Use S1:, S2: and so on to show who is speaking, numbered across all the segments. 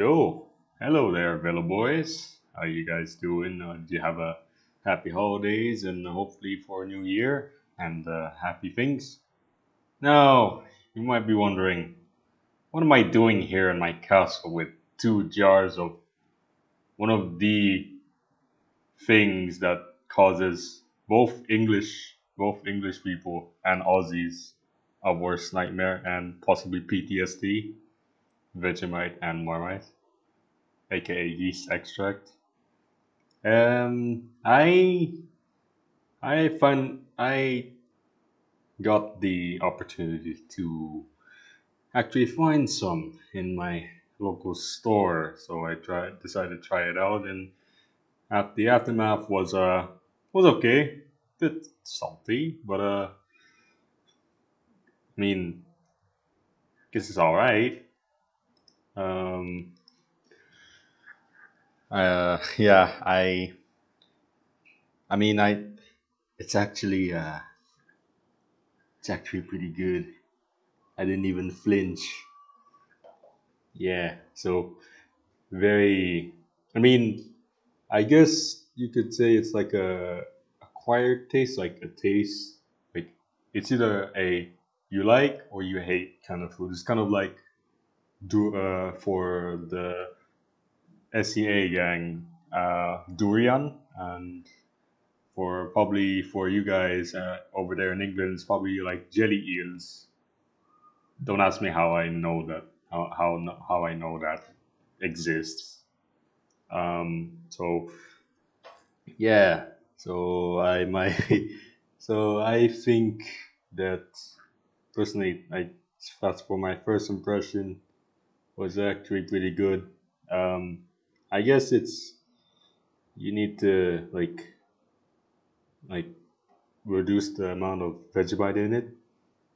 S1: Yo, hello there, Velo Boys. How you guys doing? Uh, do you have a happy holidays and hopefully for a new year and uh, happy things? Now, you might be wondering, what am I doing here in my castle with two jars of one of the things that causes both English, both English people and Aussies a worst nightmare and possibly PTSD? Vegemite and Marmite, aka yeast extract. Um, I I find I got the opportunity to actually find some in my local store, so I tried decided to try it out, and at the aftermath was uh was okay, bit salty, but uh, I mean, guess it's all right. Um, uh, yeah, I, I mean, I, it's actually, uh, it's actually pretty good. I didn't even flinch. Yeah, so very, I mean, I guess you could say it's like a acquired taste, like a taste, like it's either a you like or you hate kind of food. It's kind of like do uh, for the SEA gang, uh, durian, and for probably for you guys uh, over there in England, it's probably like jelly eels. Don't ask me how I know that. How how how I know that exists. Um, so yeah, so I my so I think that personally, I that's for my first impression was actually pretty good. Um, I guess it's you need to like like reduce the amount of Vegemite in it,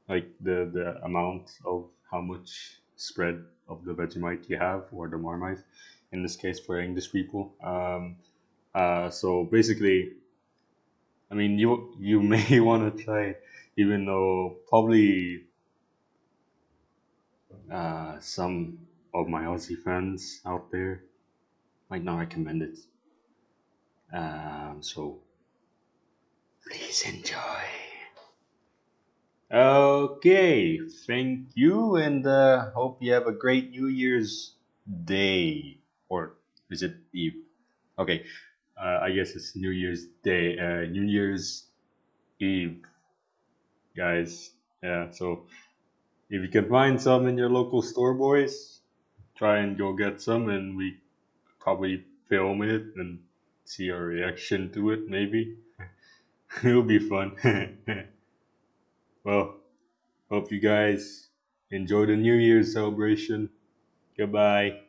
S1: like the the amount of how much spread of the Vegemite you have or the Marmite, in this case for English people. Um, uh, so basically, I mean you you may want to try even though probably uh, some of my Aussie friends out there might not recommend it. Um, so please enjoy. Okay, thank you, and uh, hope you have a great New Year's Day, or is it Eve? Okay, uh, I guess it's New Year's Day, uh, New Year's Eve, guys. Yeah, so if you can find some in your local store, boys, try and go get some, and we probably film it and see our reaction to it. Maybe it'll be fun. well, hope you guys enjoy the New Year's celebration. Goodbye.